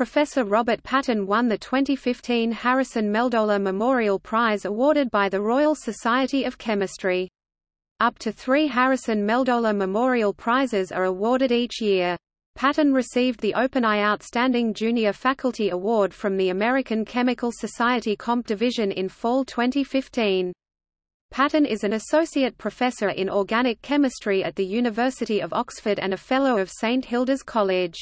Professor Robert Paton won the 2015 Harrison Meldola Memorial Prize awarded by the Royal Society of Chemistry. Up to three Harrison Meldola Memorial Prizes are awarded each year. Paton received the OpenEye Outstanding Junior Faculty Award from the American Chemical Society Comp Division in fall 2015. Paton is an associate professor in organic chemistry at the University of Oxford and a Fellow of St Hilda's College.